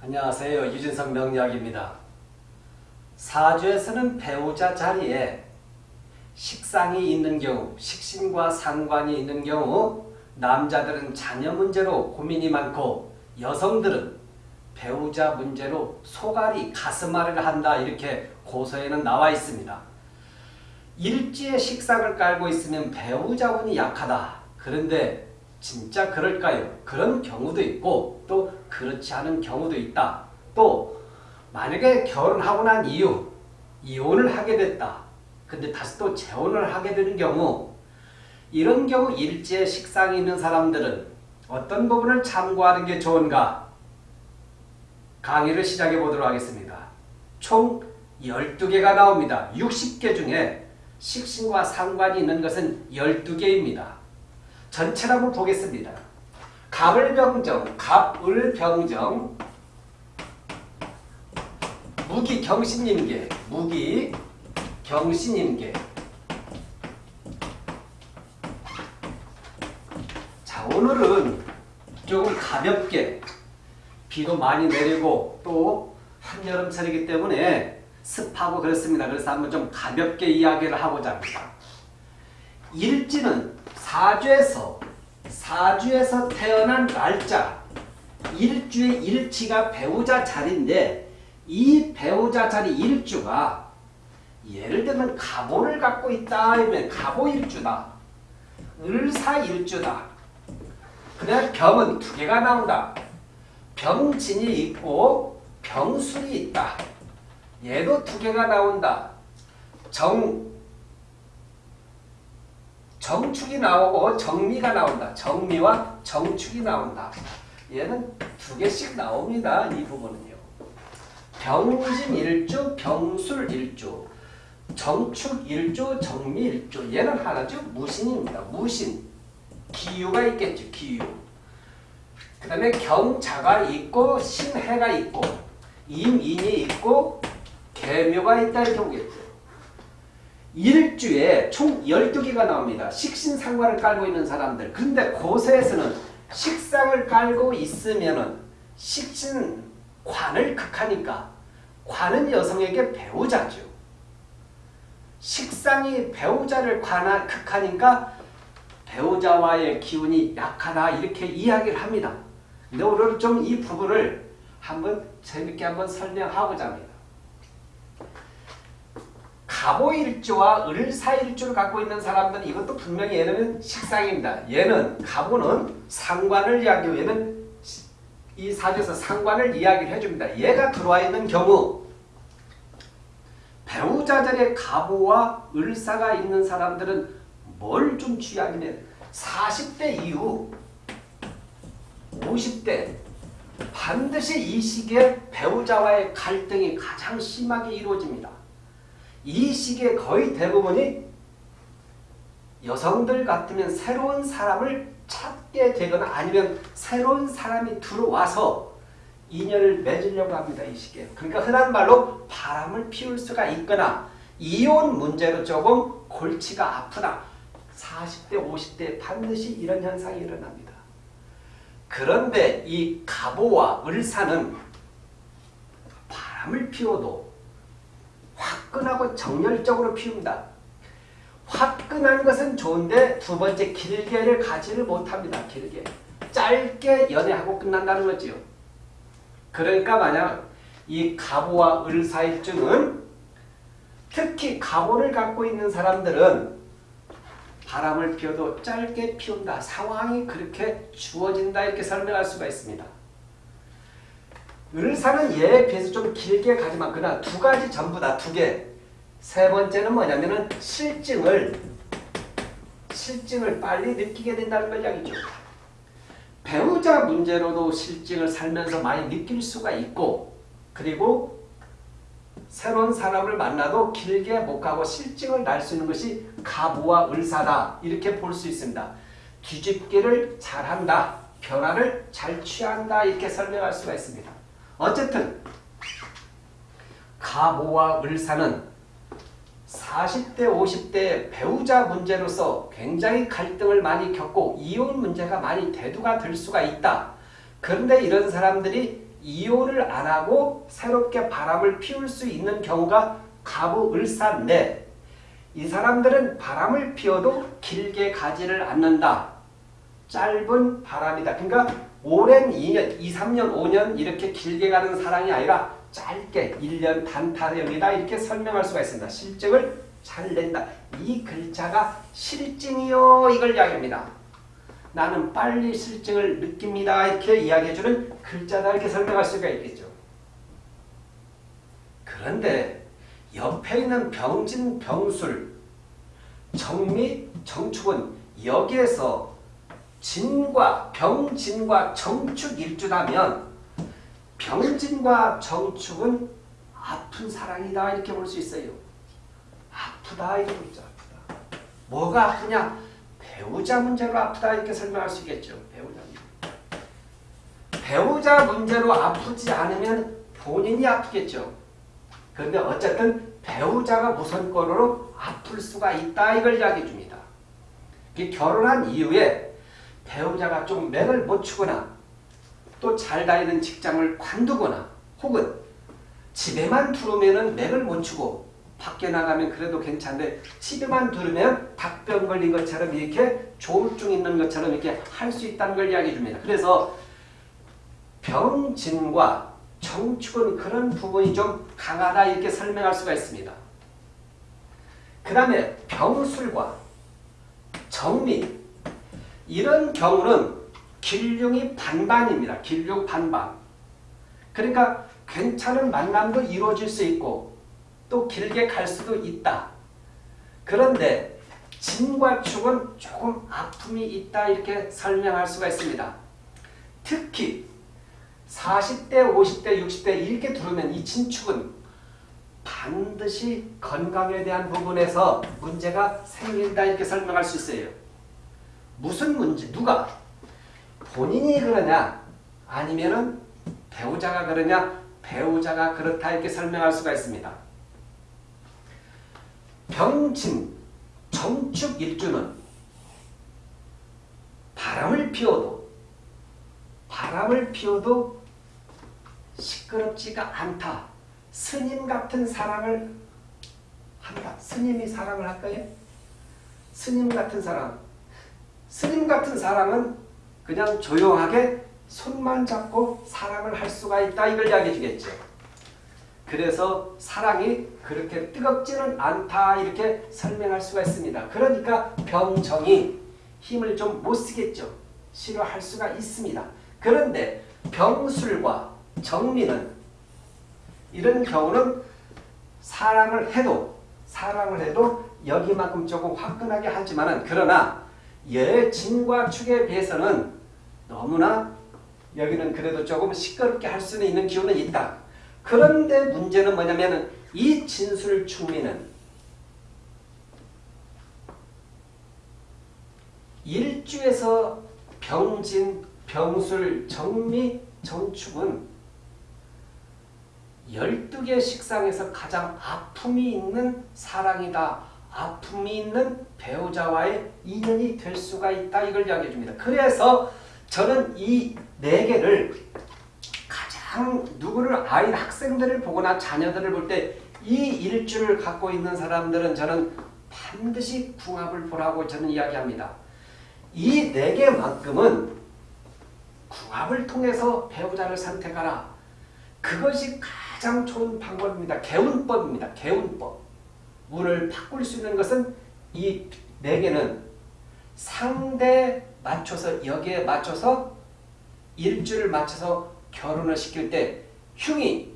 안녕하세요. 유진석 명리학입니다. 사주에서는 배우자 자리에 식상이 있는 경우, 식신과 상관이 있는 경우 남자들은 자녀 문제로 고민이 많고 여성들은 배우자 문제로 소갈이 가슴앓이를 한다 이렇게 고서에는 나와 있습니다. 일지에 식상을 깔고 있으면 배우자운이 약하다. 그런데 진짜 그럴까요? 그런 경우도 있고 또 그렇지 않은 경우도 있다. 또 만약에 결혼하고 난 이후 이혼을 하게 됐다. 근데 다시 또 재혼을 하게 되는 경우 이런 경우 일지에 식상이 있는 사람들은 어떤 부분을 참고하는 게 좋은가? 강의를 시작해 보도록 하겠습니다. 총 12개가 나옵니다. 60개 중에 식신과 상관이 있는 것은 12개입니다. 전체를 한번 보겠습니다. 갑을병정, 갑을병정, 무기경신임계, 무기경신임계. 자, 오늘은 조금 가볍게 비도 많이 내리고 또 한여름철이기 때문에 습하고 그렇습니다. 그래서 한번 좀 가볍게 이야기를 하고자 합니다. 일지는 사주에서 사주에서 태어난 날짜 일주의 일치가 배우자 자리인데 이 배우자 자리 일주가 예를 들면 가보를 갖고 있다 하면 가보일주다. 을사일주다. 그다음 병은 두 개가 나온다. 병진이 있고 병술이 있다. 얘도 두 개가 나온다. 정 정축이 나오고 정미가 나온다. 정미와 정축이 나온다. 얘는 두 개씩 나옵니다. 이 부분은요. 병진 일주, 병술 일주, 정축 일주, 정미 일주. 얘는 하나죠. 무신입니다. 무신. 기유가 있겠죠. 기유. 그 다음에 경자가 있고 신해가 있고 임인이 있고 개묘가 있다 이렇게 보겠죠. 일주에 총 12개가 나옵니다. 식신상관을 깔고 있는 사람들. 근데 고세에서는 식상을 깔고 있으면은 식신관을 극하니까 관은 여성에게 배우자죠. 식상이 배우자를 관하, 극하니까 배우자와의 기운이 약하다 이렇게 이야기를 합니다. 근데 오늘 좀 이 부분을 한번 재밌게 한번 설명하고자 합니다. 갑오일주와 을사일주를 갖고 있는 사람들은 이것도 분명히 얘는 식상입니다. 얘는 갑오는 상관을 이야기하고 얘는 이 사주에서 상관을 이야기를 해줍니다. 얘가 들어와 있는 경우 배우자들의 갑오와 을사가 있는 사람들은 뭘좀 주의하냐면 40대 이후 50대 반드시 이 시기에 배우자와의 갈등이 가장 심하게 이루어집니다. 이 시기에 거의 대부분이 여성들 같으면 새로운 사람을 찾게 되거나 아니면 새로운 사람이 들어와서 인연을 맺으려고 합니다. 이 시기에. 그러니까 흔한 말로 바람을 피울 수가 있거나 이혼 문제로 조금 골치가 아프다. 40대 50대 반드시 이런 현상이 일어납니다. 그런데 이 갑오와 을사는 바람을 피워도 화끈하고 정열적으로 피웁니다. 화끈한 것은 좋은데 두 번째 길게를 가지를 못합니다. 길게. 짧게 연애하고 끝난다는 거지요. 그러니까 만약 이 갑오와 을사일주는 특히 갑오를 갖고 있는 사람들은 바람을 피워도 짧게 피운다. 상황이 그렇게 주어진다 이렇게 설명할 수가 있습니다. 을사는 얘에 비해서 좀 길게 가지만 그러나 두 가지 전부 다 두 개. 세 번째는 뭐냐면은 실증을 실증을 빨리 느끼게 된다는 걸 이야기죠. 배우자 문제로도 실증을 살면서 많이 느낄 수가 있고 그리고 새로운 사람을 만나도 길게 못 가고 실증을 날 수 있는 것이 가부와 을사다 이렇게 볼 수 있습니다. 뒤집기를 잘한다. 변화를 잘 취한다 이렇게 설명할 수가 있습니다. 어쨌든 가모와 을사는 40대 50대 배우자 문제로서 굉장히 갈등을 많이 겪고 이혼 문제가 많이 대두가 될 수가 있다. 그런데 이런 사람들이 이혼을 안 하고 새롭게 바람을 피울 수 있는 경우가 가부을사인데 이 사람들은 바람을 피워도 길게 가지를 않는다. 짧은 바람이다. 그러니까 오랜 2년, 2, 3년, 5년 이렇게 길게 가는 사랑이 아니라 짧게 1년 단타령이다 이렇게 설명할 수가 있습니다. 실증을 잘 낸다. 이 글자가 실증이요 이걸 이야기합니다. 나는 빨리 실증을 느낍니다. 이렇게 이야기해주는 글자다 이렇게 설명할 수가 있겠죠. 그런데 옆에 있는 병진, 병술, 정미, 정축은 여기에서 진과 병진과 정축 일주라면 병진과 정축은 아픈 사랑이다 이렇게 볼 수 있어요. 아프다 이렇게 보죠. 아프다. 뭐가 아프냐? 배우자 문제로 아프다 이렇게 설명할 수 있겠죠. 배우자. 배우자 문제로 아프지 않으면 본인이 아프겠죠. 그런데 어쨌든 배우자가 우선권으로 아플 수가 있다 이걸 이야기해 줍니다. 결혼한 이후에 배우자가 좀 맥을 못 추거나 또 잘 다니는 직장을 관두거나 혹은 집에만 두르면 맥을 못 추고 밖에 나가면 그래도 괜찮은데 집에만 두르면 닭병 걸린 것처럼 이렇게 조울증 있는 것처럼 이렇게 할 수 있다는 걸 이야기해 줍니다. 그래서 병진과 정축은 그런 부분이 좀 강하다 이렇게 설명할 수가 있습니다. 그 다음에 병술과 정리 이런 경우는 길흉이 반반입니다. 길흉 반반. 그러니까 괜찮은 만남도 이루어질 수 있고 또 길게 갈 수도 있다. 그런데 진과 축은 조금 아픔이 있다 이렇게 설명할 수가 있습니다. 특히 40대, 50대, 60대 이렇게 들어오면 이 친축은 반드시 건강에 대한 부분에서 문제가 생긴다 이렇게 설명할 수 있어요. 무슨 문제? 누가? 본인이 그러냐? 아니면은 배우자가 그러냐? 배우자가 그렇다 이렇게 설명할 수가 있습니다. 병진, 정축 일주는 바람을 피워도 바람을 피워도 시끄럽지가 않다. 스님 같은 사랑을 한다. 스님이 사랑을 할까요? 스님 같은 사랑. 스님 같은 사랑은 그냥 조용하게 손만 잡고 사랑을 할 수가 있다. 이걸 이야기해 주겠죠. 그래서 사랑이 그렇게 뜨겁지는 않다. 이렇게 설명할 수가 있습니다. 그러니까 병정이 힘을 좀 못 쓰겠죠. 싫어할 수가 있습니다. 그런데 병술과 정리는 이런 경우는 사랑을 해도 사랑을 해도 여기만큼 조금 화끈하게 하지만은 그러나 여진과 축에 비해서는 너무나 여기는 그래도 조금 시끄럽게 할 수는 있는 기운은 있다. 그런데 문제는 뭐냐면 이 진술충미는 일주에서 병진, 병술, 정미, 정축은 12개 식상에서 가장 아픔이 있는 사랑이다. 아픔이 있는 배우자와의 인연이 될 수가 있다. 이걸 이야기해 줍니다. 그래서 저는 이 네 개를 가장 누구를 아이 학생들을 보거나 자녀들을 볼 때 이 일주를 갖고 있는 사람들은 저는 반드시 궁합을 보라고 저는 이야기합니다. 이 네 개만큼은 궁합을 통해서 배우자를 선택하라. 그것이 가장 좋은 방법입니다. 개운법입니다. 개운법. 운을 바꿀 수 있는 것은 이 네 개는 상대 맞춰서 여기에 맞춰서 일주를 맞춰서 결혼을 시킬 때 흉이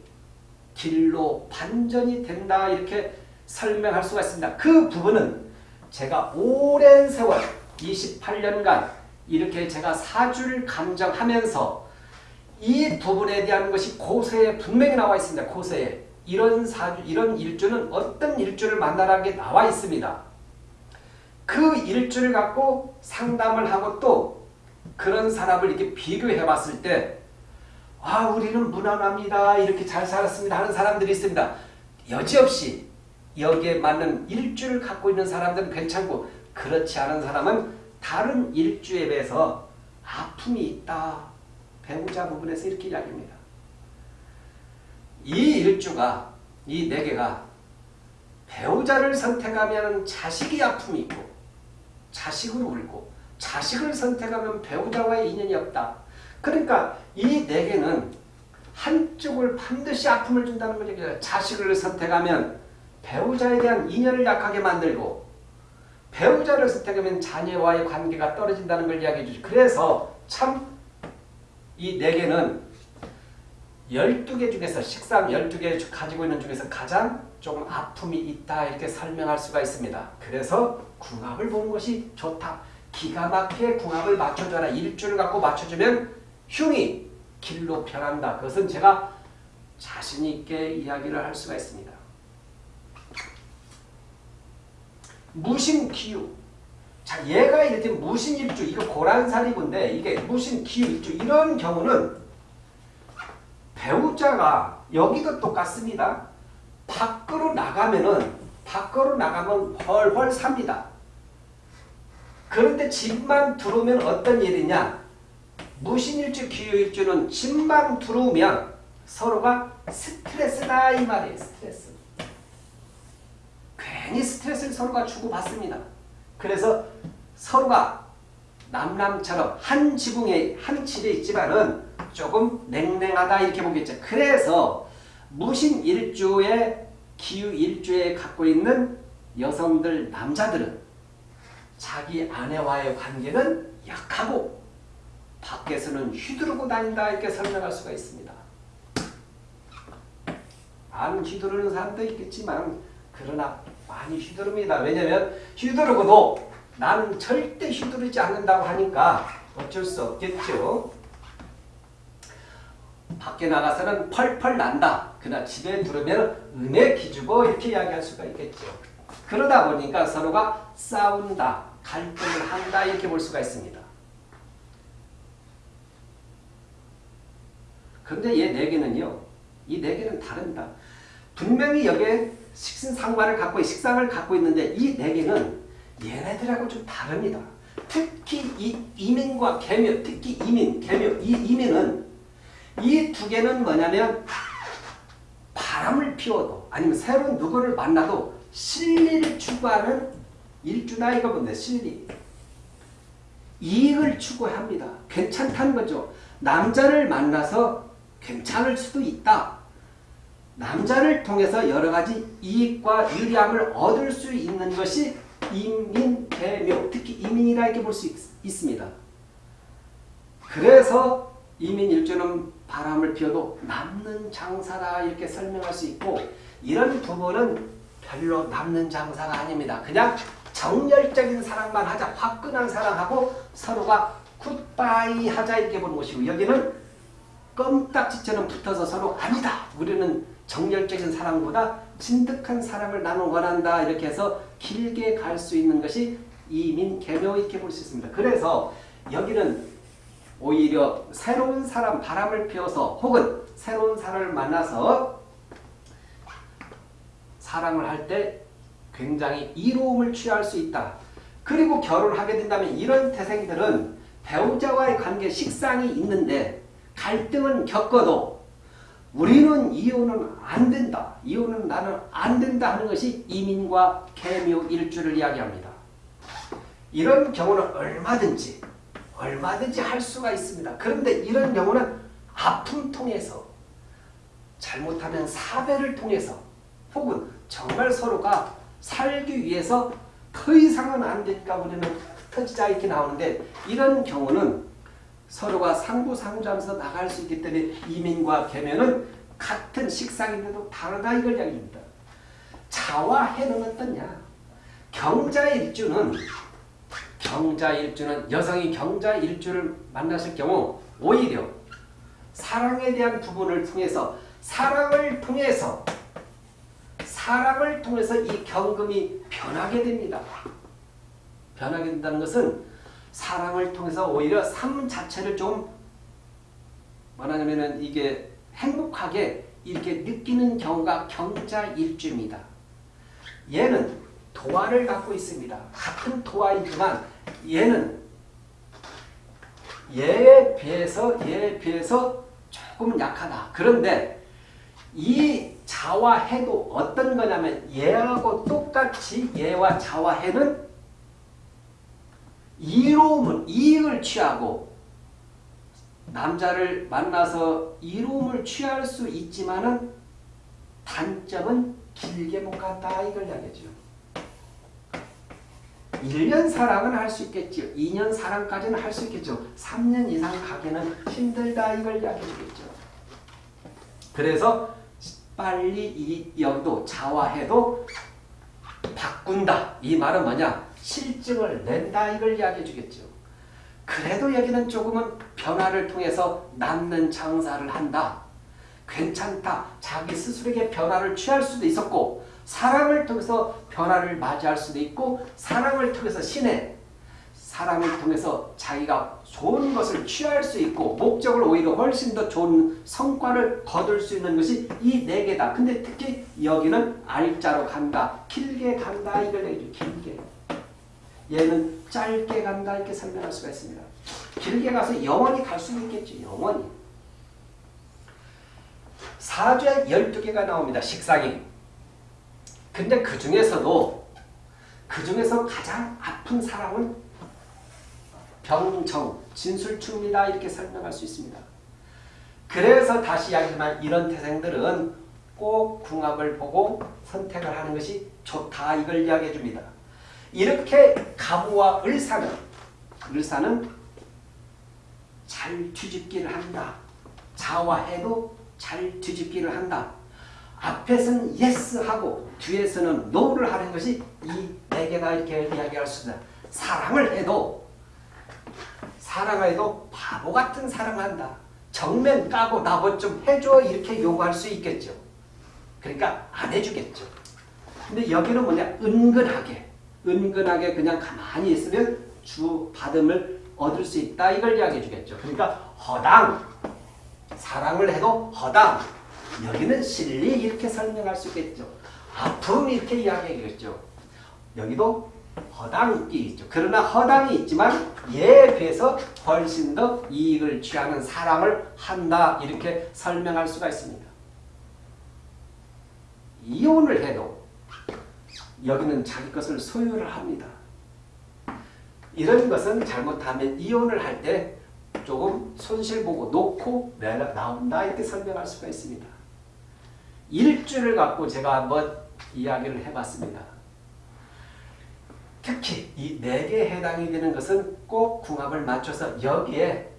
길로 반전이 된다 이렇게 설명할 수가 있습니다. 그 부분은 제가 오랜 세월 28년간 이렇게 제가 사주를 감정하면서 이 부분에 대한 것이 고세에 분명히 나와 있습니다. 고세에. 이런 사주, 이런 일주는 어떤 일주를 만나라는 게 나와 있습니다. 그 일주를 갖고 상담을 하고 또 그런 사람을 이렇게 비교해 봤을 때, 아, 우리는 무난합니다. 이렇게 잘 살았습니다. 하는 사람들이 있습니다. 여지없이 여기에 맞는 일주를 갖고 있는 사람들은 괜찮고, 그렇지 않은 사람은 다른 일주에 비해서 아픔이 있다. 배우자 부분에서 이렇게 이야기합니다. 이 일주가 이 네 개가 배우자를 선택하면 자식이 아픔이 있고 자식을 울고 자식을 선택하면 배우자와의 인연이 없다. 그러니까 이 네 개는 한쪽을 반드시 아픔을 준다는 걸 얘기해요. 자식을 선택하면 배우자에 대한 인연을 약하게 만들고 배우자를 선택하면 자녀와의 관계가 떨어진다는 걸 이야기해 주죠. 그래서 참 이 네 개는 12개 중에서 식삼 12개 가지고 있는 중에서 가장 좀 아픔이 있다 이렇게 설명할 수가 있습니다. 그래서 궁합을 보는 것이 좋다. 기가 막히게 궁합을 맞춰줘라. 일주를 갖고 맞춰주면 흉이 길로 변한다. 그것은 제가 자신 있게 이야기를 할 수가 있습니다. 무신기유. 자, 얘가 이렇게 무신일주, 이거 고란살이군데 이게 무신기유일주 이런 경우는 배우자가 여기도 똑같습니다. 밖으로 나가면은 밖으로 나가면 훨훨 삽니다. 그런데 집만 들어오면 어떤 일이냐? 무신일주, 기유일주는 집만 들어오면 서로가 스트레스다 이 말이에요. 스트레스. 괜히 스트레스를 서로가 주고받습니다. 그래서 서로가 남남처럼 한 지붕에 한 집에 있지만은 조금 냉랭하다 이렇게 보겠죠. 그래서 무신 일주의 기유일주에 갖고 있는 여성들 남자들은 자기 아내와의 관계는 약하고 밖에서는 휘두르고 다닌다 이렇게 설명할 수가 있습니다. 안 휘두르는 사람도 있겠지만 그러나 많이 휘두릅니다. 왜냐하면 휘두르고도 나는 절대 휘두르지 않는다고 하니까 어쩔 수 없겠죠. 밖에 나가서는 펄펄 난다. 그러나 집에 들으면 은혜 기주고 이렇게 이야기할 수가 있겠죠. 그러다 보니까 서로가 싸운다, 갈등을 한다 이렇게 볼 수가 있습니다. 그런데 얘 네 개는요. 이 네 개는 다릅니다. 분명히 여기에 식신상관을 갖고 식상을 갖고 있는데 이 네 개는 얘네들하고 좀 다릅니다. 특히 이 이민과 개묘, 특히 이민, 개묘, 이 이민은 이 두 개는 뭐냐면 바람을 피워도 아니면 새로운 누구를 만나도 실리를 추구하는 일주나 이거 본데 실리. 이익을 추구합니다. 괜찮다는 거죠. 남자를 만나서 괜찮을 수도 있다. 남자를 통해서 여러 가지 이익과 유리함을 얻을 수 있는 것이 이민, 대묘, 특히 이민이라 이렇게 볼 수 있습니다. 그래서 이민 일주는 바람을 피워도 남는 장사다 이렇게 설명할 수 있고 이런 부분은 별로 남는 장사가 아닙니다. 그냥 정열적인 사랑만 하자 화끈한 사랑하고 서로가 굿바이 하자 이렇게 보는 것이고 여기는 껌딱지처럼 붙어서 서로 아니다. 우리는 정열적인 사랑보다 진득한 사랑을 나눠 원한다. 이렇게 해서 길게 갈 수 있는 것이 이민 개묘 이렇게 볼 수 있습니다. 그래서 여기는 오히려 새로운 사람 바람을 피워서 혹은 새로운 사람을 만나서 사랑을 할 때 굉장히 이로움을 취할 수 있다. 그리고 결혼하게 된다면 이런 태생들은 배우자와의 관계 식상이 있는데 갈등은 겪어도 우리는 이혼은 안 된다. 이혼은 나는 안 된다 하는 것이 이민과 개묘 일주를 이야기합니다. 이런 경우는 얼마든지 얼마든지 할 수가 있습니다. 그런데 이런 경우는 아픔 통해서 잘못하면 사배를 통해서 혹은 정말 서로가 살기 위해서 더 이상은 안 되니까 우리는 터지자 이렇게 나오는데 이런 경우는 서로가 상부상조하면서 나갈 수 있기 때문에 이민과 계면은 같은 식상인데도 다르다 이걸 이야기합니다. 자와 해는 어떠냐? 경자일주는 경자일주는 여성이 경자일주를 만나실 경우 오히려 사랑에 대한 부분을 통해서 사랑을 통해서 사랑을 통해서 이 경금이 변하게 됩니다. 변하게 된다는 것은 사랑을 통해서 오히려 삶 자체를 좀 말하자면 이게 행복하게 이렇게 느끼는 경우가 경자일주입니다. 얘는 도화를 갖고 있습니다. 같은 도화이지만 얘는 얘에 비해서 얘에 비해서 조금 약하다. 그런데 이 자와 해도 어떤 거냐면 얘하고 똑같이 얘와 자와 해는 이로움을 이익을 취하고 남자를 만나서 이로움을 취할 수 있지만은 단점은 길게 못 간다 이걸 이야기죠. 1년 사랑은 할 수 있겠죠. 2년 사랑까지는 할 수 있겠죠. 3년 이상 가기는 힘들다 이걸 이야기해 주겠죠. 그래서 빨리 이 여기도 자화해도 바꾼다. 이 말은 뭐냐? 실증을 낸다 이걸 이야기해 주겠죠. 그래도 여기는 조금은 변화를 통해서 남는 장사를 한다. 괜찮다. 자기 스스로에게 변화를 취할 수도 있었고 사랑을 통해서 변화를 맞이할 수도 있고 사랑을 통해서 신의 사랑을 통해서 자기가 좋은 것을 취할 수 있고 목적을 오히려 훨씬 더 좋은 성과를 거둘 수 있는 것이 이 네 개다. 근데 특히 여기는 알자로 간다. 길게 간다. 이걸 얘기죠. 길게. 얘는 짧게 간다. 이렇게 설명할 수가 있습니다. 길게 가서 영원히 갈 수는 있겠죠. 영원히. 사주에 12개가 나옵니다. 식상이. 근데 그 중에서도 그 중에서 가장 아픈 사람은 병정, 진술충이다 이렇게 설명할 수 있습니다. 그래서 다시 이야기지만 이런 태생들은 꼭 궁합을 보고 선택을 하는 것이 좋다 이걸 이야기해 줍니다. 이렇게 가부와 을사는 을사는 잘 뒤집기를 한다. 자화해도 잘 뒤집기를 한다. 앞에서는 yes 하고 뒤에서는 no를 하는 것이 이 네 개가 이렇게 이야기할 수 있다. 사랑을 해도 사랑을 해도 바보 같은 사랑을 한다. 정면 까고 나뭐 좀 해줘 이렇게 요구할 수 있겠죠. 그러니까 안 해주겠죠. 근데 여기는 뭐냐 은근하게 은근하게 그냥 가만히 있으면 주 받음을 얻을 수 있다 이걸 이야기해 주겠죠. 그러니까 허당 사랑을 해도 허당 여기는 실리 이렇게 설명할 수 있겠죠. 아픔 이렇게 이야기하겠죠. 여기도 허당이 있죠. 그러나 허당이 있지만 얘에 비해서 훨씬 더 이익을 취하는 사랑을 한다 이렇게 설명할 수가 있습니다. 이혼을 해도 여기는 자기 것을 소유를 합니다. 이런 것은 잘못하면 이혼을 할 때 조금 손실 보고 놓고 나온다 이렇게 설명할 수가 있습니다. 일주를 갖고 제가 한번 이야기를 해봤습니다. 특히 이 네 개에 해당이 되는 것은 꼭 궁합을 맞춰서 여기에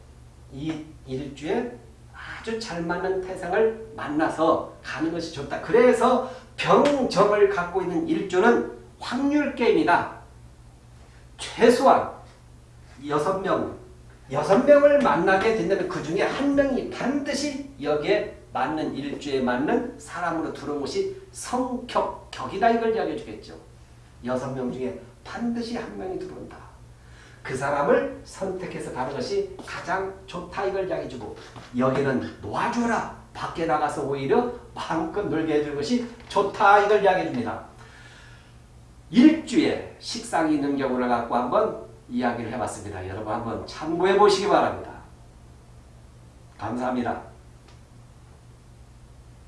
이 일주에 아주 잘 맞는 태생을 만나서 가는 것이 좋다. 그래서 병정을 갖고 있는 일주는 확률 게임이다. 최소한 여섯 명, 여섯 명을 만나게 된다면 그 중에 한 명이 반드시 여기에 맞는 일주에 맞는 사람으로 들어온 것이 성격, 격이다 이걸 이야기해 주겠죠. 여섯 명 중에 반드시 한 명이 들어온다. 그 사람을 선택해서 가는 것이 가장 좋다 이걸 이야기해 주고 여기는 놓아줘라. 밖에 나가서 오히려 마음껏 놀게 해줄 것이 좋다 이걸 이야기해 줍니다. 일주에 식상이 있는 경우를 갖고 한번 이야기를 해봤습니다. 여러분 한번 참고해 보시기 바랍니다. 감사합니다.